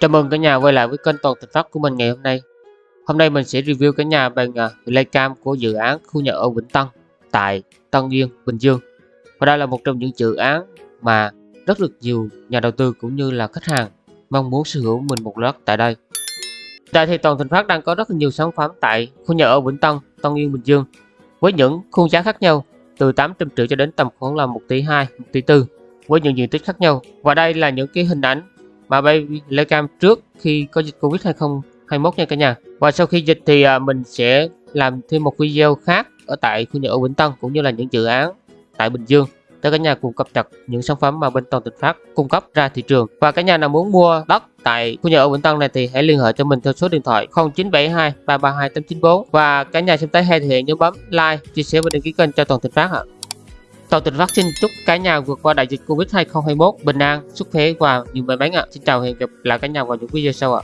Chào mừng cả nhà quay lại với kênh Toàn Thành Phát của mình ngày hôm nay. Hôm nay mình sẽ review cả nhà bằng à, uh, Playcam của dự án khu nhà ở Vĩnh Tân tại Tân Yên, Bình Dương. Và đây là một trong những dự án mà rất được nhiều nhà đầu tư cũng như là khách hàng mong muốn sở hữu mình một đất tại đây. Tại thì Toàn Thành Phát đang có rất nhiều sản phẩm tại khu nhà ở Vĩnh Tân, Tân Yên, Bình Dương với những khuôn giá khác nhau từ 800 triệu cho đến tầm khoảng là 1 tỷ 2, 1 tỷ 4 với những diện tích khác nhau. Và đây là những cái hình ảnh mà bay Playcam trước khi có dịch Covid 2021 nha cả nhà. Và sau khi dịch thì à, mình sẽ làm thêm một video khác ở tại khu nhà ở Vĩnh Tân cũng như là những dự án tại Bình Dương để cả nhà cùng cập nhật những sản phẩm mà bên Toàn tỉnh Phát cung cấp ra thị trường. Và cả nhà nào muốn mua đất tại khu nhà ở Vĩnh Tân này thì hãy liên hệ cho mình theo số điện thoại 0972 332 894 và cả nhà xem tới hay thì nhớ bấm like, chia sẻ và đăng ký kênh cho Toàn tỉnh Phát ạ. Toàn Tịnh Phát xin chúc cả nhà vượt qua đại dịch Covid 2021 bình an, sức khỏe và nhiều may mắn ạ. Xin chào và hẹn gặp lại cả nhà vào những video sau ạ.